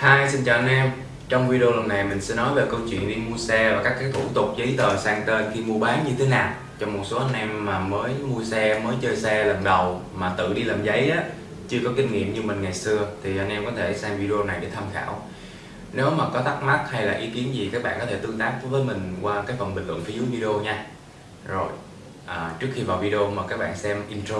Hi, xin chào anh em. Trong video lần này mình sẽ nói về câu chuyện đi mua xe và các cái thủ tục giấy tờ sang tên khi mua bán như thế nào. Cho một số anh em mà mới mua xe, mới chơi xe lần đầu mà tự đi làm giấy á chưa có kinh nghiệm như mình ngày xưa thì anh em có thể xem video này để tham khảo. Nếu mà có thắc mắc hay là ý kiến gì các bạn có thể tương tác với mình qua cái phần bình luận phía dưới video nha. Rồi à, trước khi vào video mời các bạn xem intro.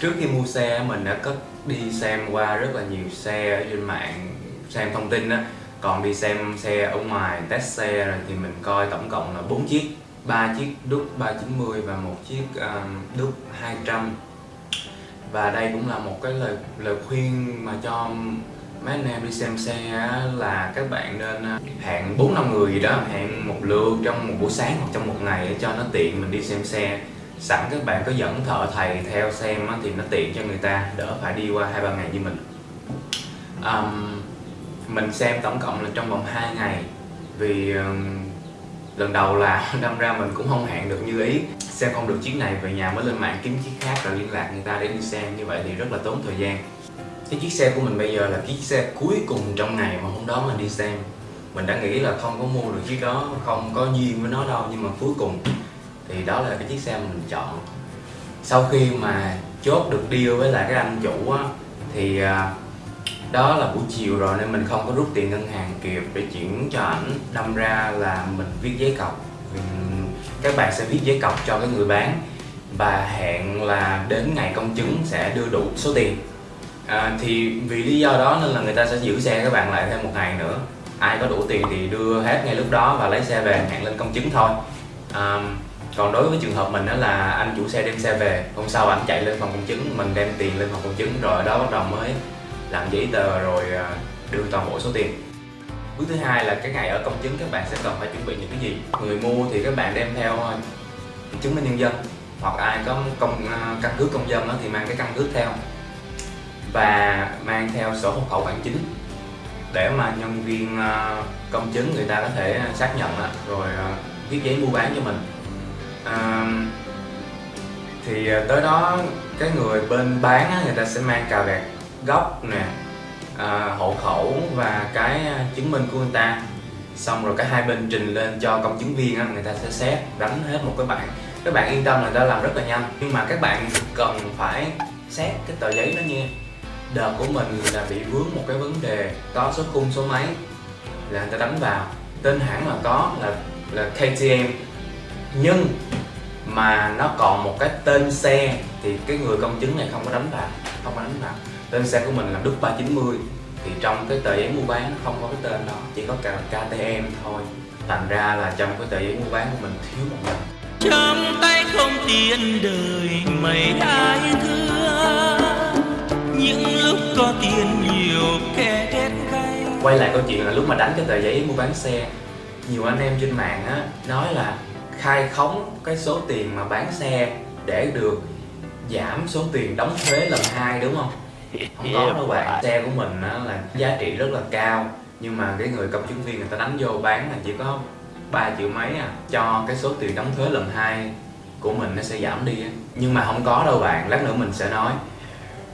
Trước khi mua xe mình đã có đi xem qua rất là nhiều xe ở trên mạng xem thông tin á. Còn đi xem xe ở ngoài test xe rồi thì mình coi tổng cộng là 4 chiếc ba chiếc đúc 390 và một chiếc um, đúc 200 và đây cũng là một cái lời lời khuyên mà cho mấy anh em đi xem xe là các bạn nên à, hẹn bốn năm người gì đó hẹn một lượt trong một buổi sáng hoặc trong một ngày để cho nó tiện mình đi xem xe sẵn các bạn có dẫn thợ thầy theo xem thì nó tiện cho người ta đỡ phải đi qua hai ba ngày như mình. Um, mình xem tổng cộng là trong vòng 2 ngày vì um, lần đầu là đâm ra mình cũng không hẹn được như ý. Xem không được chiếc này về nhà mới lên mạng kiếm chiếc khác rồi liên lạc người ta để đi xem như vậy thì rất là tốn thời gian. Cái chiếc xe của mình bây giờ là chiếc xe cuối cùng trong ngày mà hôm đó mình đi xem. Mình đã nghĩ là không có mua được chiếc đó không có duyên với nó đâu nhưng mà cuối cùng thì đó là cái chiếc xe mình chọn. Sau khi mà chốt được deal với lại cái anh chủ á thì à, đó là buổi chiều rồi nên mình không có rút tiền ngân hàng kịp để chuyển cho ảnh đâm ra là mình viết giấy cọc. Các bạn sẽ viết giấy cọc cho cái người bán và hẹn là đến ngày công chứng sẽ đưa đủ số tiền. À, thì vì lý do đó nên là người ta sẽ giữ xe các bạn lại thêm một ngày nữa. Ai có đủ tiền thì đưa hết ngay lúc đó và lấy xe về hẹn lên công chứng thôi. À, còn đối với trường hợp mình đó là anh chủ xe đem xe về, hôm sau anh chạy lên phòng công chứng, mình đem tiền lên phòng công chứng, rồi ở đó bắt đầu mới làm giấy tờ rồi à, đưa toàn bộ số tiền. Bước thứ hai là cái ngày ở công chứng, các bạn sẽ cần phải chuẩn bị những cái gì? Người mua thì các bạn đem theo à, chứng minh nhân dân, hoặc ai có công à, căn cước công dân đó thì mang cái căn cước theo. Và mang theo sổ hộ khẩu bản chính để mà nhân viên công chứng người ta có thể xác nhận rồi viết giấy mua bán cho mình à, thì ờ, tới đó cái người bên bán á, người ta sẽ mang cà vẹt gốc nè à, hộ khẩu và cái ờ, chứng minh của người ta. Xong rồi cả hai bên trình lên cho công chứng viên á, người ta sẽ xét đánh hết một cái bạn các bạn yên tâm là người ta làm rất là nhanh. Nhưng mà các bạn cần phải xét cái tờ giấy đó nha. Đợt của mình là bị vướng một cái vấn đề có số khung số máy là người ta đánh vào. Tên hãng là có là là KTM nhưng mà nó còn một cái tên xe thì cái người công chứng này không có đánh vào không có đánh vào tên xe của mình là Đức 390 thì trong cái tờ giấy mua bán không có cái tên đó chỉ có cả KTM thôi. Thành ra là trong cái tờ giấy mua bán của mình thiếu một lần trong tay không tiền đời mấy ai thương. Những lúc có tiền nhiều kẻ ghét gay. Quay lại câu chuyện là lúc mà đánh cái tờ giấy mua bán xe nhiều anh em trên mạng á nói là khai khống cái số tiền mà bán xe để được giảm số tiền đóng thuế lần hai đúng không? Không có đâu bạn. Xe của mình là giá trị rất là cao nhưng mà cái người công chứng viên người ta đánh vô bán là chỉ có 3 triệu mấy à. Cho cái số tiền đóng thuế lần hai của mình nó sẽ giảm đi nhưng mà không có đâu bạn lát nữa mình sẽ nói.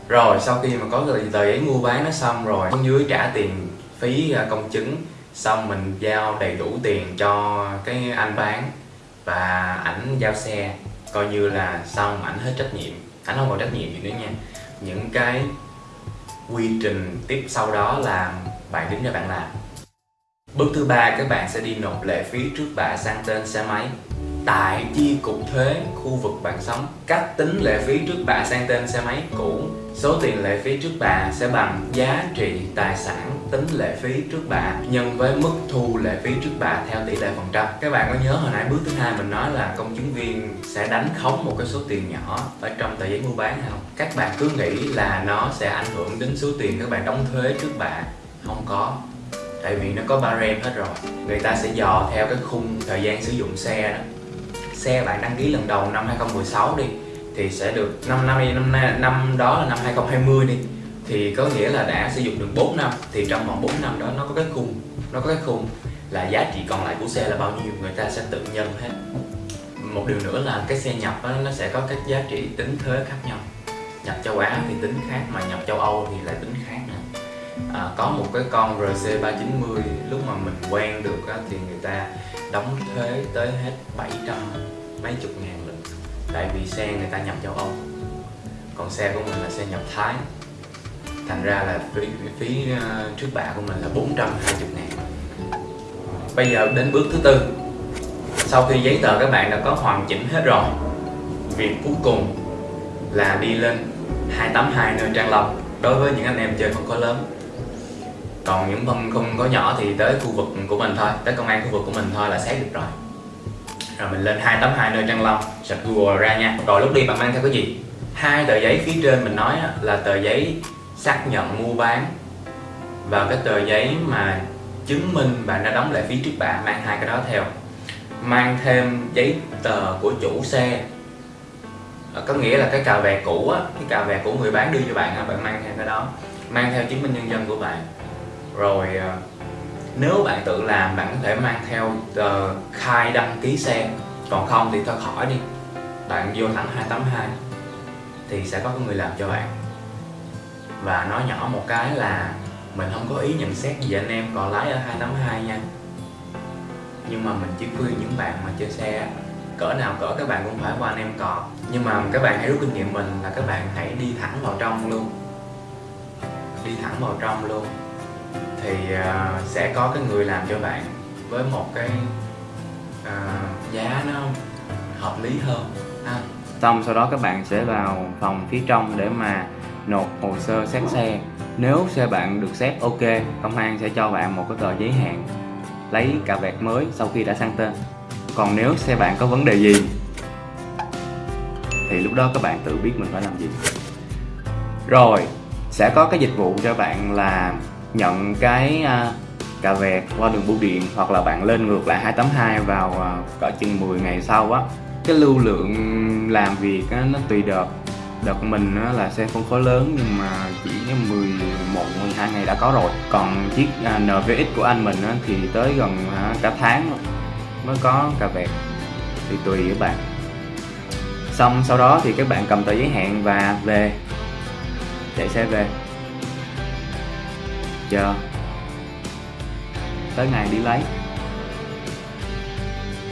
Rồi sau khi mà có tờ, giấy mua bán nó xong rồi bên dưới trả tiền phí à, công chứng xong mình giao đầy đủ tiền cho cái anh bán và ảnh giao xe, coi như là xong, ảnh hết trách nhiệm. Ảnh không còn trách nhiệm gì nữa nha. Những cái quy trình tiếp sau đó là bạn đứng ra bạn làm. Bước thứ ba, các bạn sẽ đi nộp lệ phí trước bạ sang tên xe máy. Tại chi cục thuế khu vực bạn sống cách tính lệ phí trước bạ sang tên xe máy cũ, số tiền lệ phí trước bạ sẽ bằng giá trị tài sản tính lệ phí trước bạ nhân với mức thu lệ phí trước bạ theo tỷ lệ phần trăm. Các bạn có nhớ hồi nãy bước thứ hai mình nói là công chứng viên sẽ đánh khống một cái số tiền nhỏ ở trong tờ giấy mua bán không? Các bạn cứ nghĩ là nó sẽ ảnh hưởng đến số tiền các bạn đóng thuế trước bạ. Không có. Tại vì nó có barem hết rồi. Người ta sẽ dò theo cái khung thời gian sử dụng xe đó. Xe bạn đăng ký lần đầu năm 2016 đi thì sẽ được 5 năm năm năm, năm đó là năm 2020 đi thì có nghĩa là đã sử dụng được 4 năm thì trong vòng 4 năm đó nó có cái khung nó có cái khung là giá trị còn lại của xe là bao nhiêu người ta sẽ tự nhân hết. Một điều nữa là cái xe nhập đó, nó sẽ có các giá trị tính thuế khác nhau. Nhập châu Á thì tính khác mà nhập châu Âu thì lại tính khác nữa. À, có một cái con RC 390 lúc mà mình quen được á, thì người ta đóng thuế tới hết 700 mấy chục ngàn lần. Tại vì xe người ta nhập châu Âu. Còn xe của mình là xe nhập Thái thành ra là phí, phí ờ, trước bạ của mình là 420 ngàn. Bây giờ đến bước thứ tư. Sau khi giấy tờ các bạn đã có hoàn chỉnh hết rồi việc cuối cùng là đi lên 282 nơi Trang Long. Đối với những anh em chơi phân khối lớn. Còn những phân không có nhỏ thì tới khu vực của mình thôi tới công an khu vực của mình thôi là xét được rồi. Rồi mình lên 282 nơi Trang Long search Google ra nha. Rồi lúc đi bạn mang theo cái gì? Hai tờ giấy phía trên mình nói là tờ giấy xác nhận mua bán và cái tờ giấy mà chứng minh bạn đã đóng lệ phí trước bạ, mang hai cái đó theo. Mang thêm giấy tờ của chủ xe. Ờ, có nghĩa là cái cà vẹt cũ á, cái cà vẹt của người bán đưa cho bạn á bạn mang theo cái đó, mang theo chứng minh nhân dân của bạn. Rồi ờ, nếu bạn tự làm, bạn có thể mang theo tờ khai đăng ký xe. Còn không thì thôi, khỏi đi. Bạn vô thẳng 282 thì sẽ có người làm cho bạn và nói nhỏ một cái là mình không có ý nhận xét gì anh em còn lái ở 282 nha. Nhưng mà mình chỉ khuyên những bạn mà chơi xe cỡ nào cỡ các bạn cũng phải qua anh em cò nhưng mà các bạn hãy rút kinh nghiệm mình là các bạn hãy đi thẳng vào trong luôn. Đi thẳng vào trong luôn. Thì uh, sẽ có cái người làm cho bạn với một cái uh, giá nó hợp lý hơn ha. Xong sau đó các bạn sẽ vào phòng phía trong để mà nộp hồ sơ xét xe. Nếu xe bạn được xét ok công an sẽ cho bạn một cái tờ giấy hạn lấy cà vẹt mới sau khi đã sang tên. Còn nếu xe bạn có vấn đề gì thì lúc đó các bạn tự biết mình phải làm gì. Rồi sẽ có cái dịch vụ cho bạn là nhận cái à, cà vẹt qua đường bưu điện hoặc là bạn lên ngược lại 282 vào à, cỡ chừng 10 ngày sau á. Cái lưu lượng làm việc á, nó tùy đợt đợt mình là xe phân khối lớn nhưng mà chỉ 11 12 ngày đã có rồi. Còn chiếc à, NVX của anh mình thì tới gần à, cả tháng mới có cà vẹt. Thì tùy các bạn. Xong sau đó thì các bạn cầm tờ giấy hẹn và về. Chạy xe về. Chờ. Tới ngày đi lấy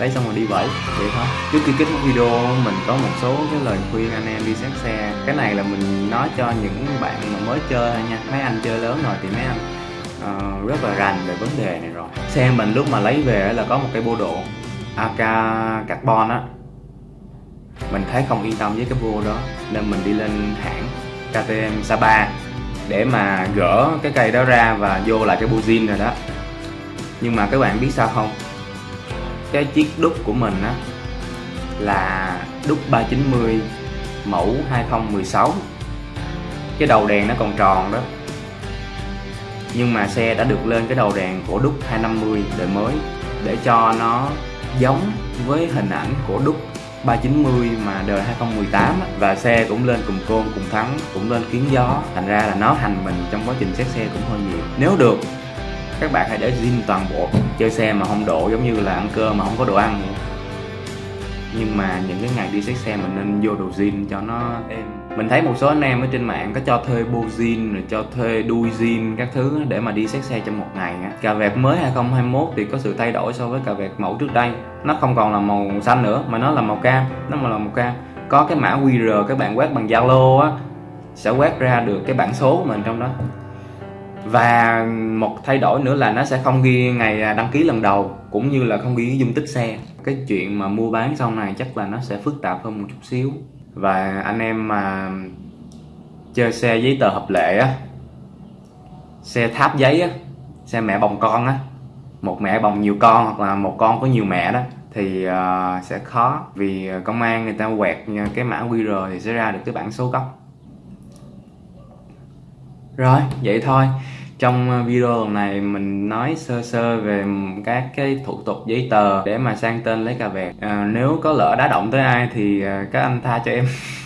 lấy xong rồi đi vẫy vậy thôi. Trước khi kết thúc video mình có một số cái lời khuyên anh em đi xét xe. Cái này là mình nói cho những bạn mà mới chơi thôi nha. Mấy anh chơi lớn rồi thì mấy anh uh, rất là rành về vấn đề này rồi. Xe mình lúc mà lấy về là có một cái bô độ AK carbon á. Mình thấy không yên tâm với cái bô đó nên mình đi lên hãng KTM Sapa để mà gỡ cái cây đó ra và vô lại cái bô zin rồi đó. Nhưng mà các bạn biết sao không? Cái chiếc đúc của mình á, là đúc 390 mẫu 2016 cái đầu đèn nó còn tròn đó. Nhưng mà xe đã được lên cái đầu đèn của đúc 250 đời mới để cho nó giống với hình ảnh của đúc 390 mà đời 2018 á. và xe cũng lên cùng côn, cùng thắng, cũng lên kiến gió. Thành ra là nó hành mình trong quá trình xét xe cũng hơi nhiều. Nếu được các bạn hãy để zin toàn bộ chơi xe mà không độ giống như là ăn cơm mà không có đồ ăn nhưng mà những cái ngày đi xét xe mình nên vô đồ zin cho nó êm. Mình thấy một số anh em ở trên mạng có cho thuê bô zin, rồi cho thuê đuôi zin, các thứ để mà đi xét xe trong một ngày cà vẹt mới 2021 thì có sự thay đổi so với cà vẹt mẫu trước đây. Nó không còn là màu xanh nữa, mà nó là màu cam, nó mà là màu cam. Có cái mã QR các bạn quét bằng Zalo á, sẽ quét ra được cái bản số của mình trong đó và một thay đổi nữa là nó sẽ không ghi ngày đăng ký lần đầu cũng như là không ghi dung tích xe. Cái chuyện mà mua bán sau này chắc là nó sẽ phức tạp hơn một chút xíu. Và anh em mà chơi xe giấy tờ hợp lệ á xe tháp giấy á xe mẹ bồng con á một mẹ bồng nhiều con hoặc là một con có nhiều mẹ đó thì uh, sẽ khó. Vì công an người ta quẹt cái mã QR thì sẽ ra được cái bản số gốc rồi vậy thôi. Trong ờ, video lần này mình nói sơ sơ về các cái thủ tục giấy tờ để mà sang tên lấy cà vẹt. À, nếu có lỡ đá động tới ai thì ờ, các anh tha cho em.